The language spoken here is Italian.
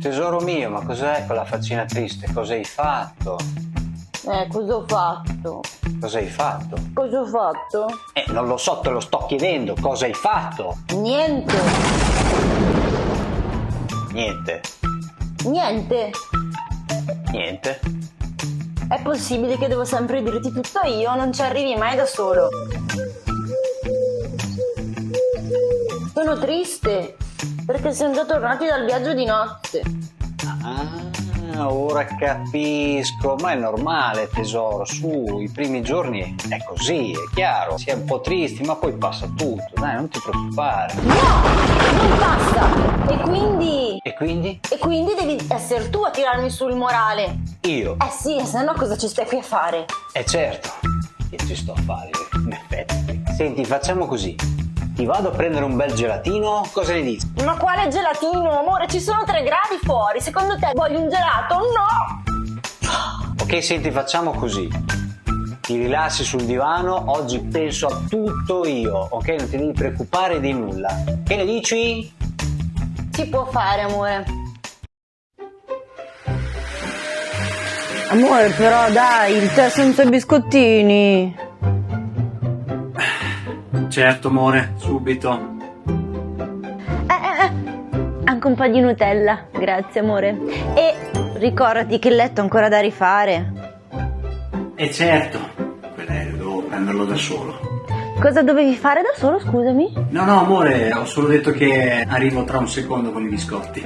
Tesoro mio, ma cos'è quella faccina triste? Cosa hai fatto? Eh, cosa ho fatto? Cosa hai fatto? Cosa ho fatto? Eh, non lo so, te lo sto chiedendo. Cosa hai fatto? Niente. Niente. Niente. Niente. È possibile che devo sempre dirti tutto io? Non ci arrivi mai da solo. Sono triste perché siamo già tornati dal viaggio di notte. Ah, ora capisco. Ma è normale, tesoro. Su, i primi giorni è così, è chiaro. Si è un po' tristi, ma poi passa tutto. Dai, non ti preoccupare. No, non basta. E quindi... E quindi? E quindi devi essere tu a tirarmi sul morale. Io. Eh sì, se no cosa ci stai qui a fare? Eh certo, che ci sto a fare, in effetti. Senti, facciamo così. Ti vado a prendere un bel gelatino, cosa ne dici? Ma quale gelatino, amore? Ci sono tre gradi fuori. Secondo te voglio un gelato? No! Ok, senti, facciamo così. Ti rilassi sul divano, oggi penso a tutto io, ok? Non ti devi preoccupare di nulla. Che ne dici? Si può fare, amore. Amore, però dai, il tè senza biscottini. Certo, amore, subito. Eh, eh, eh. Anche un po' di Nutella, grazie amore. E ricordati che il letto è ancora da rifare. E certo, quell'aereo devo prenderlo da solo. Cosa dovevi fare da solo, scusami? No, no, amore, ho solo detto che arrivo tra un secondo con i biscotti.